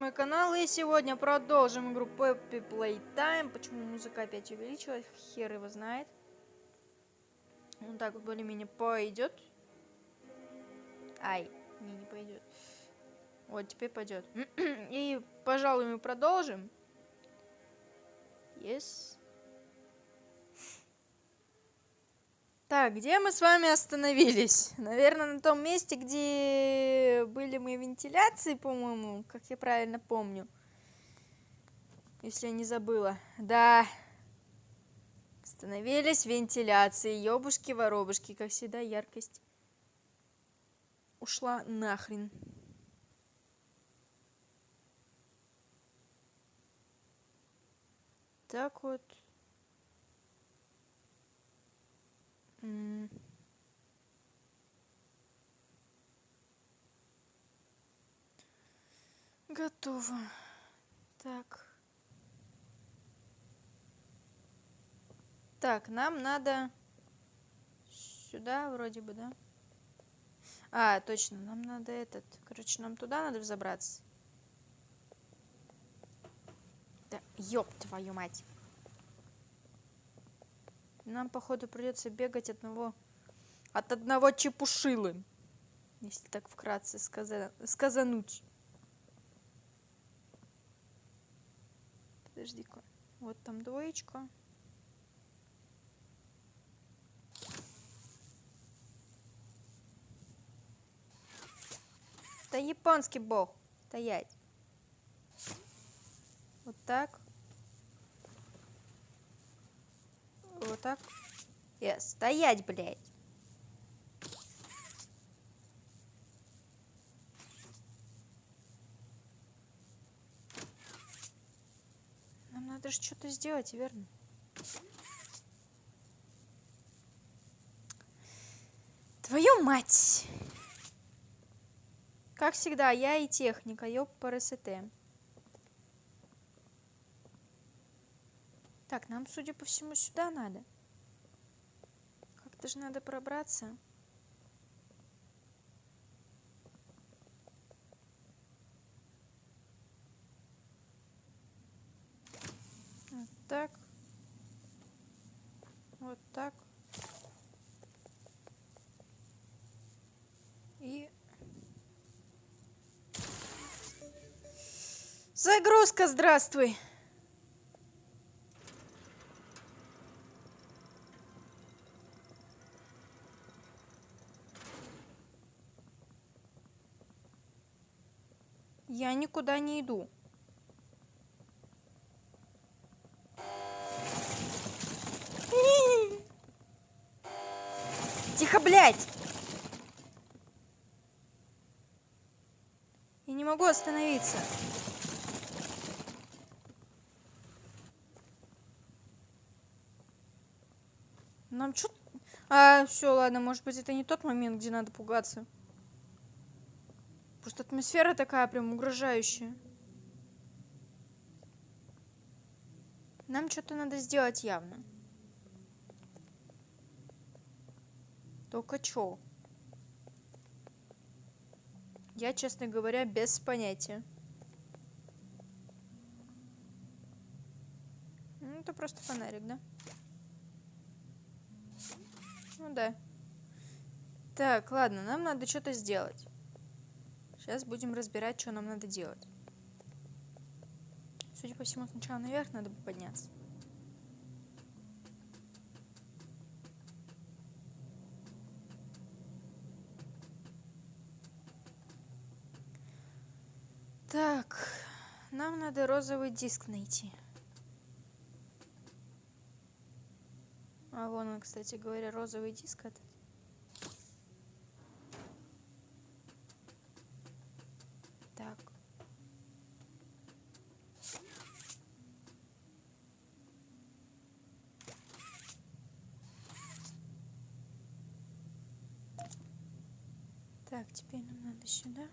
мой канал и сегодня продолжим игру Peppy Playtime. Почему музыка опять увеличилась, хер его знает. Вот так вот более-менее пойдет. Ай, не, не пойдет. Вот, теперь пойдет. и, пожалуй, мы продолжим. Yes. Так, где мы с вами остановились? Наверное, на том месте, где были мы вентиляции, по-моему, как я правильно помню. Если я не забыла. Да. Остановились вентиляции. Ёбушки-воробушки, как всегда, яркость ушла нахрен. Так вот. Готово. Так. Так, нам надо сюда вроде бы, да? А, точно, нам надо этот. Короче, нам туда надо взобраться. Да, ёб твою мать. Нам, походу, придется бегать одного, от одного чепушилы. Если так вкратце сказа... сказануть. Подожди-ка. Вот там двоечка. Да японский бог. Стоять. Вот так. Вот так. Yes. Стоять, блядь. Нам надо же что-то сделать, верно? Твою мать! Как всегда, я и техника, ёб по РСТ. Так, нам, судя по всему, сюда надо. Как-то же надо пробраться. Вот так. Вот так. И... Загрузка, здравствуй! Я никуда не иду. Тихо, блядь! Я не могу остановиться. Нам что? А, все, ладно, может быть, это не тот момент, где надо пугаться. Просто атмосфера такая прям угрожающая. Нам что-то надо сделать явно. Только чё? Я, честно говоря, без понятия. Ну, это просто фонарик, да? Ну да. Так, ладно, нам надо что-то сделать. Сейчас будем разбирать, что нам надо делать. Судя по всему, сначала наверх надо бы подняться. Так, нам надо розовый диск найти. А вон он, кстати говоря, розовый диск этот. Так, теперь нам надо сюда.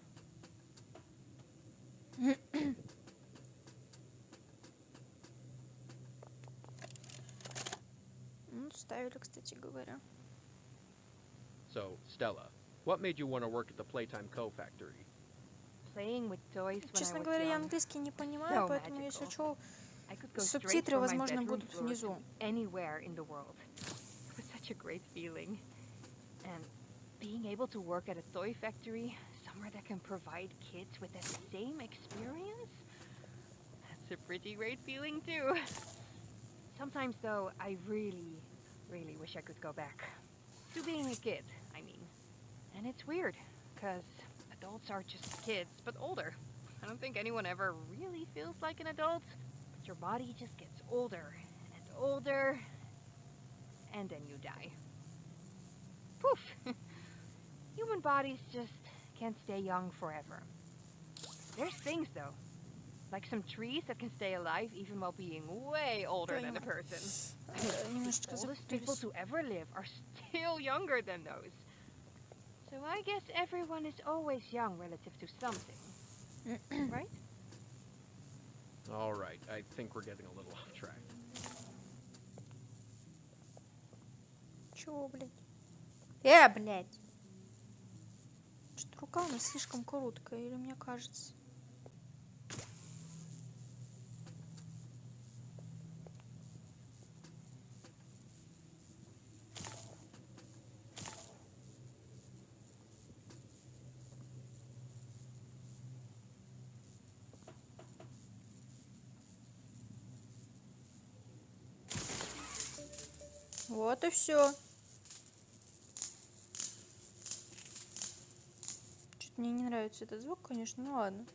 ну, ставили, кстати говоря. So, Stella, what made you want to work at the Playtime Co. factory? playing with toys when I Честно was говоря, я английский не понимаю, So поэтому если что, субтитры, возможно, будут внизу. anywhere in the world. It was such a great feeling. And being able to work at a toy factory, somewhere that can provide kids with that same experience, that's a pretty great feeling too. Sometimes though, I really, really wish I could go back. To being a kid, I mean. And it's weird, because adults are just kids, but older. I don't think anyone ever really feels like an adult. But your body just gets older and older, and then you die. Poof! Human bodies just can't stay young forever. There's things though, like some trees that can stay alive even while being way older than a Понимаю. person. э, немножечко The oldest people запутались. to ever live are still younger than those. So I guess everyone is always young relative to something, right? All right, I think we're getting a little off track. Чего, блядь? Э, блядь! Рука у нас слишком короткая, или мне кажется? Вот и все. Мне не нравится этот звук, конечно, ну ладно.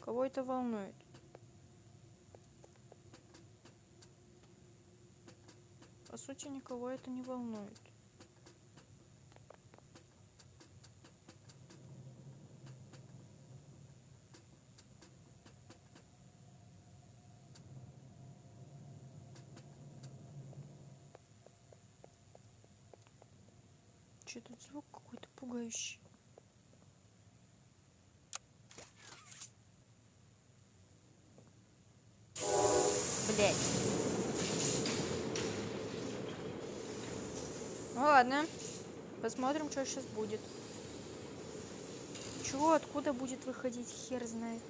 Кого это волнует? По сути, никого это не волнует. Че тут звук какой-то пугающий? Блять. Ну ладно. Посмотрим, что сейчас будет. Чего, откуда будет выходить, хер знает.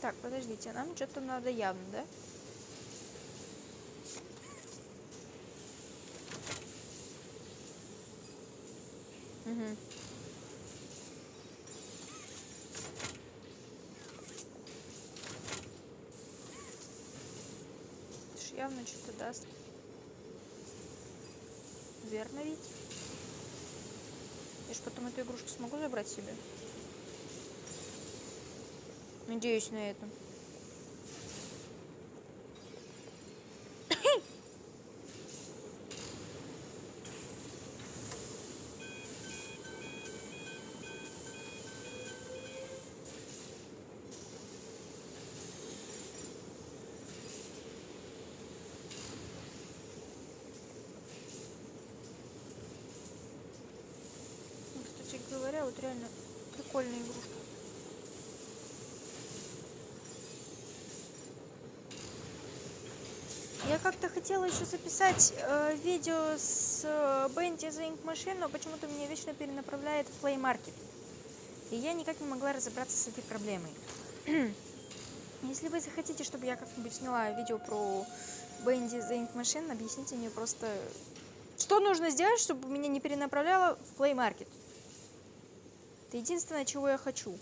Так, подождите, нам что-то надо явно, да? Угу. Явно что-то даст. Верно ведь? Я ж потом эту игрушку смогу забрать себе. Надеюсь на это. Говоря, вот реально прикольная игрушка. Я как-то хотела еще записать э, видео с э, Бенди за Ink Machine, но почему-то меня вечно перенаправляет в Play Market. И я никак не могла разобраться с этой проблемой. Если вы захотите, чтобы я как-нибудь сняла видео про Бенди за Ink Machine, объясните мне просто, что нужно сделать, чтобы меня не перенаправляло в Play Market. Это единственное, чего я хочу.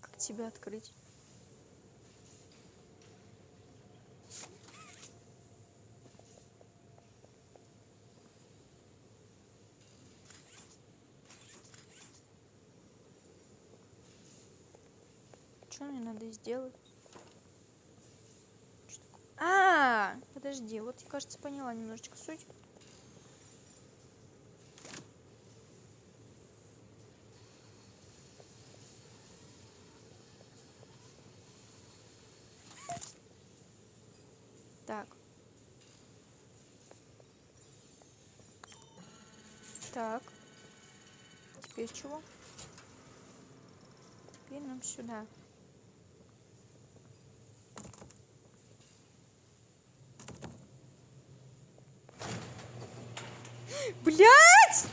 Как тебя открыть? что мне надо сделать? А, -а, а, подожди, вот я, кажется, поняла немножечко суть. Так. Так. Теперь чего? Теперь нам сюда. Блять!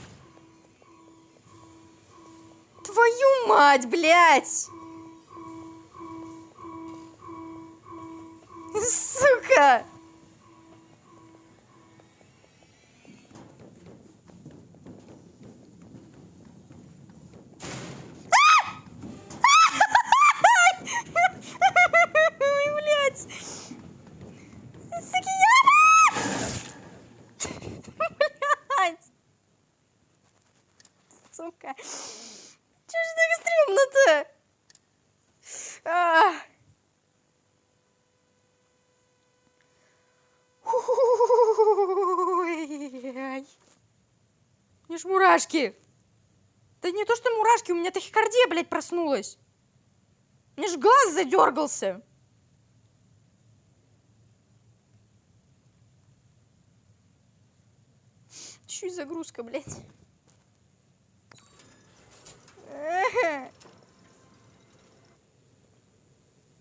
Твою мать, блять! Сука! Ой, блядь! Сукияна! Блядь! Сука! Чё ж так стрёмно-то? А. Ой-ай. У меня ж мурашки. Да не то, что мурашки, у меня тахикардия, блядь, проснулась. Меня ж глаз задергался. Чуть загрузка, блядь.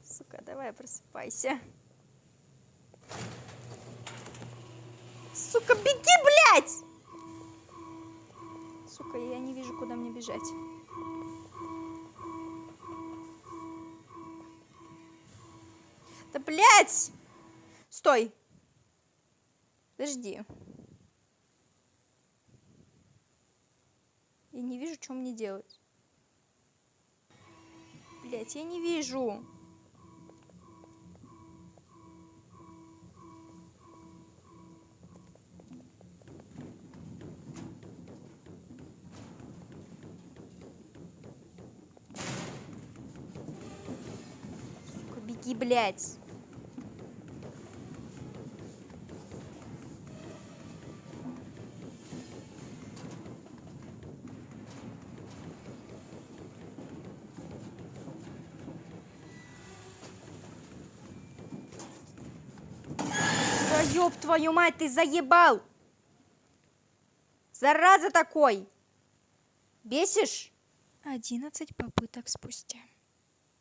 Сука, давай просыпайся. Сука, беги, блядь! Куда мне бежать. Да, блядь! Стой! Подожди. Я не вижу, что мне делать. Блять, я не вижу. Беги, блядь. Ёб твою мать, ты заебал! Зараза такой! Бесишь? Одиннадцать попыток спустя.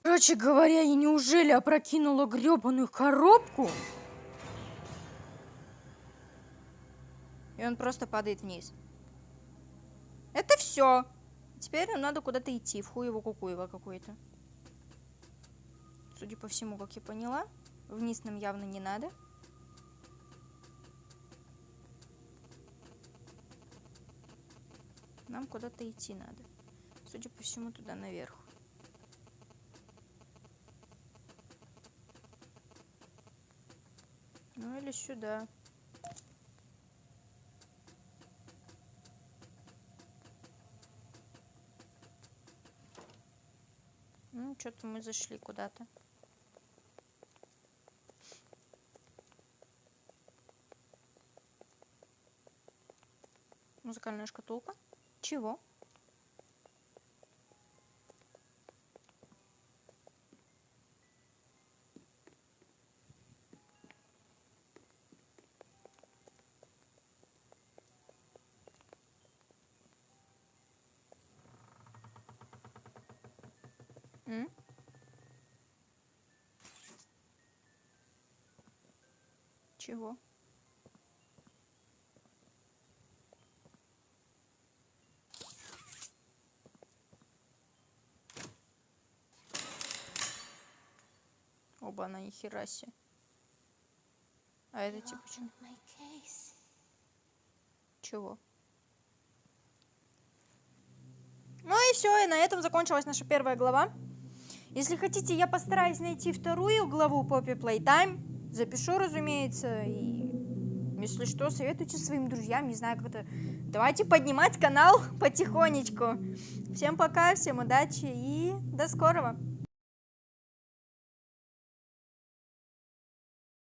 Короче говоря, я неужели опрокинула гребаную коробку? И он просто падает вниз. Это все. Теперь нам надо куда-то идти, в хуево кукуево какой-то. Судя по всему, как я поняла, вниз нам явно не надо. Нам куда-то идти надо. Судя по всему, туда наверх. Ну или сюда. Ну, что-то мы зашли куда-то. Музыкальная шкатулка. Чего? Чего? Оба, на нихера себе. А это типа чё? Чего? Ну и все, и на этом закончилась наша первая глава. Если хотите, я постараюсь найти вторую главу Poppy Playtime. Запишу, разумеется, и если что, советуйте своим друзьям, не знаю, как это. Давайте поднимать канал потихонечку. Всем пока, всем удачи и до скорого.